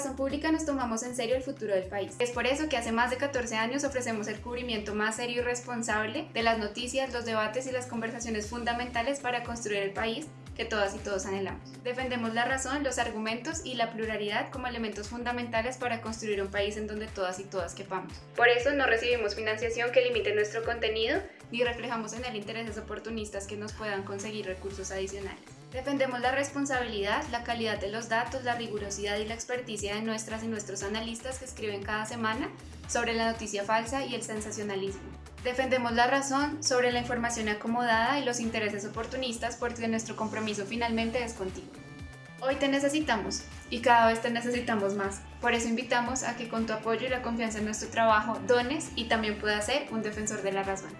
Razón Pública nos tomamos en serio el futuro del país. Es por eso que hace más de 14 años ofrecemos el cubrimiento más serio y responsable de las noticias, los debates y las conversaciones fundamentales para construir el país que todas y todos anhelamos. Defendemos la razón, los argumentos y la pluralidad como elementos fundamentales para construir un país en donde todas y todas quepamos. Por eso no recibimos financiación que limite nuestro contenido ni reflejamos en el intereses oportunistas que nos puedan conseguir recursos adicionales. Defendemos la responsabilidad, la calidad de los datos, la rigurosidad y la experticia de nuestras y nuestros analistas que escriben cada semana sobre la noticia falsa y el sensacionalismo. Defendemos la razón sobre la información acomodada y los intereses oportunistas porque nuestro compromiso finalmente es contigo. Hoy te necesitamos y cada vez te necesitamos más. Por eso invitamos a que con tu apoyo y la confianza en nuestro trabajo dones y también puedas ser un defensor de la razón.